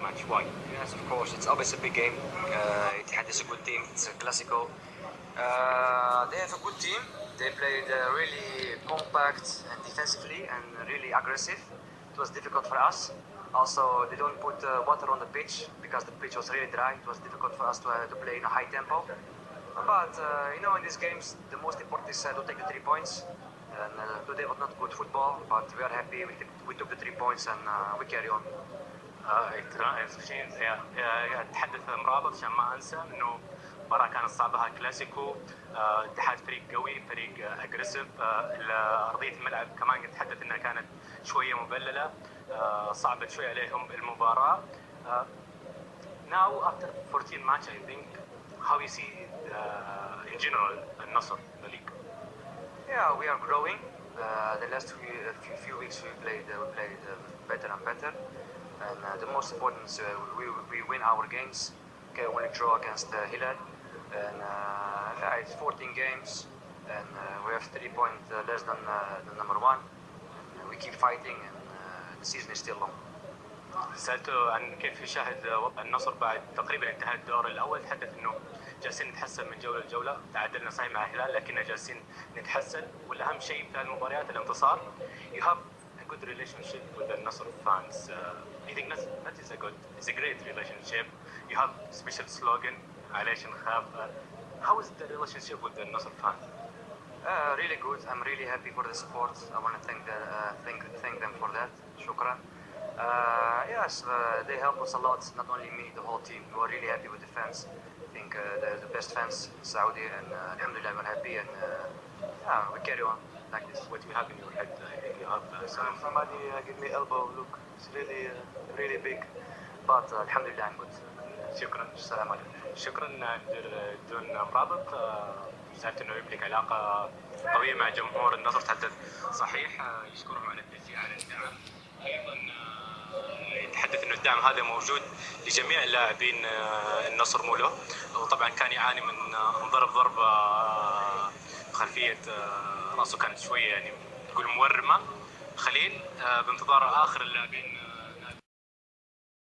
match. Why? Yes, of course. It's always a big game. Uh, Ittihad is a good team. It's a classical. Uh, they have a good team. They played uh, really compact and defensively and really aggressive. It was difficult for us. Also, they don't put uh, water on the pitch because the pitch was really dry. It was difficult for us to, uh, to play in a high tempo. But uh, you know, in these games, the most important is uh, to take the three points. And today was not good football, but we are happy. We, we took the three points and we carry on. آه، شيء يا- يا- أتحدث مرابط عشان ما أنسى إنه مباراة كانت صعبة كلاسيكو. آه، اتحاد فريق قوي فريق اجريسيف أرضية الملعب كمان نتحدث إنها كانت شوية مبللة. آه، صعبت شوية عليهم آه، now after 14 match I think how you see uh, in general النصر the league Yeah, we are growing. Uh, the last weeks we played uh, we played uh, better and uh, the most important is uh, we, we win our games. Okay, only draw against uh, Hilal. And uh, yeah, it's 14 games. And uh, we have three points uh, less than uh, the number one. And we keep fighting and uh, the season is still long. سألته عن كيف يشاهد وضع النصر بعد تقريبا انتهاء الدور الأول تحدث أنه جالسين نتحسن من جولة لجولة تعادلنا صحيح مع الهلال لكننا جالسين نتحسن والأهم شيء في المباريات الانتصار You have good relationship with the Nassr fans. Uh, I think that is a good, it's a great relationship. You have special slogan, Alation Khaf. Uh, how is the relationship with the Nassr fans? Uh, really good. I'm really happy for the support. I want to thank, the, uh, thank, thank them for that. Shukran. Uh, yes, uh, they help us a lot. Not only me, the whole team. We're really happy with the fans. I think uh, they're the best fans in Saudi, and uh, Alhamdulillah, we're happy. And uh, yeah, we carry on like this. What you have in your head I think you have uh, So some somebody uh, give me elbow. Look, it's really uh, really big, but uh, Alhamdulillah, I'm good. شكرا Assalamu alaikum. شكرا دير- دون مرابط آه، سالت انه يملك علاقه قويه مع جمهور النصر تحدث صحيح آه، يشكرهم على التشجيع الدعم هذا موجود لجميع اللاعبين آه، النصر مو له وطبعا كان يعاني من آه، انضرب ضربة آه، خلفية راسه كانت شوية يعني تقول مورمة. خليل بانتظار آخر اللاعبين